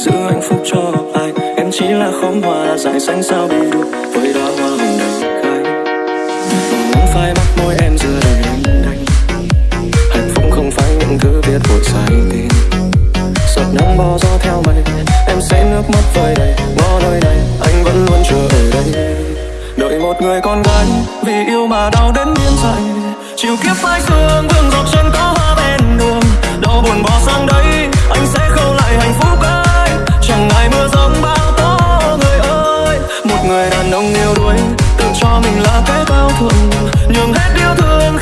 giữ hạnh phúc cho ai? Em chỉ là khóm hoa dài xanh sao đi được với đóa hoa hồng đầy khai màu nắng phai mắt môi em giữa đời anh đánh hạnh phúc không phải những thứ viết vội sai tin. Giọt nắng bo gió theo mây, em sẽ nước mắt vơi đầy ngõ nơi này anh vẫn luôn chờ ở đây. Đợi một người con gái vì yêu mà đau đến biến dại, chiều kiếp phai sương vương dọc chân người đàn ông yêu đuối tự cho mình là cái cao thượng nhường hết yêu thương.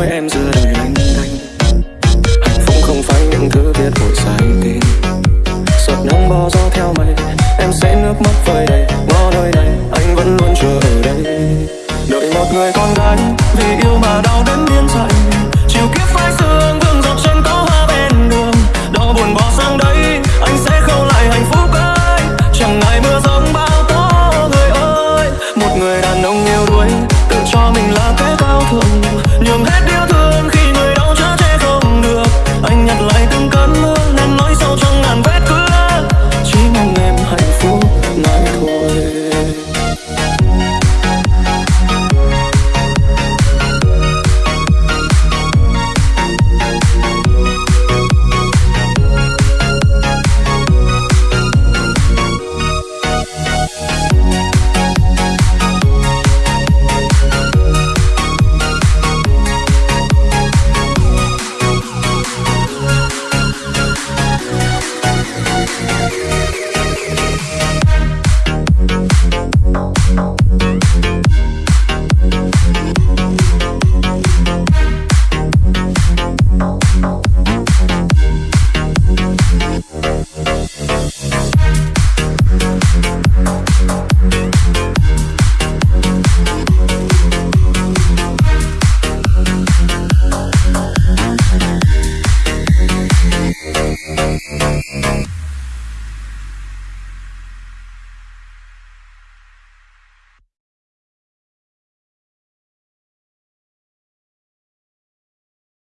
Nói em giữa đời lanh đanh hạnh phúc không phải những thứ viết vội dài tin. Giọt nắng bò gió theo mây, em sẽ nước mắt vơi đầy. Ngõ nơi này, anh vẫn luôn chờ ở đây. Đợi một người con gái vì yêu mà đã Bye.